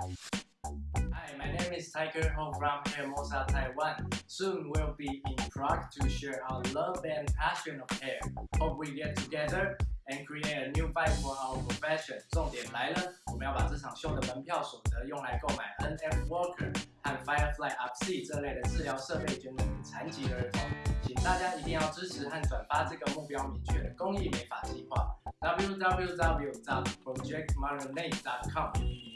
Hi, my name is Tiger Ho from Hermosa, Taiwan. Soon we'll be in Prague to share our love and passion of hair. Hope we get together and create a new vibe for our profession. 重点来了，我们要把这场秀的门票所得用来购买 NF Walker 和 Firefly UPC 这类的治疗设备，捐给残疾儿童。请大家一定要支持和转发这个目标明确的公益美发计划。www.projectmarinade.com。